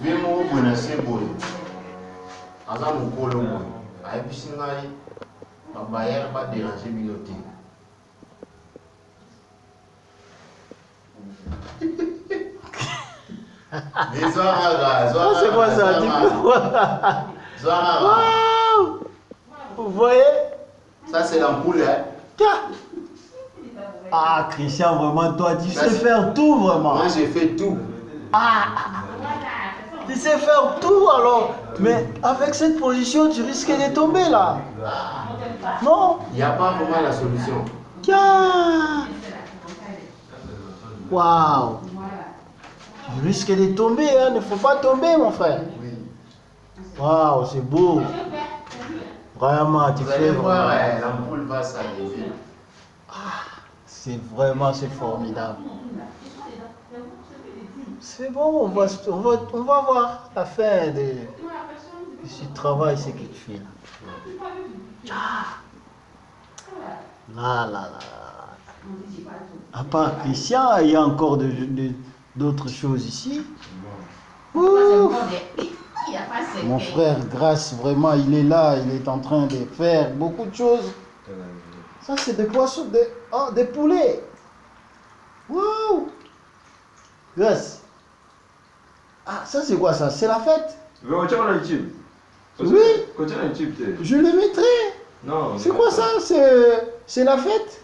vie moko boye na se boye aza mokolo boye ayebisi ngai babayere baderange bino te Mais zwa kaka zwa Ah, c'est quoi ça? Kaka. Waouh! Vous voyez? Ça c'est l'ampoule hein. Ah, Christian, vraiment, toi, tu sais faire tout, vraiment. moi j'ai fait tout Ah Tu sais faire tout, alors. Mais avec cette position, tu risques de tomber, là. Non il n'y a pas vraiment la solution Tiens Waouh Tu risques de tomber, hein. Ne faut pas tomber, mon frère. Waouh, c'est beau. Vraiment, tu vous fais allez voir vraiment. hein, l'ampoule va s'alléger C'est vraiment, c'est formidable. C'est bon, on va, on, va, on va voir la fin de, ce travail, ce que tu fais là. Là, là, là, là. À part Christian, il y a encore d'autres choses ici. Mon frère Grâce, vraiment, il est là, il est en train de faire beaucoup de choses. Ça, c'est des poissons, des, oh, des poulets. Wow. Grâce. Ah, ça, c'est quoi ça? C'est la fête? Oui. Je le mettrai. Non. C'est quoi ça? C'est la fête?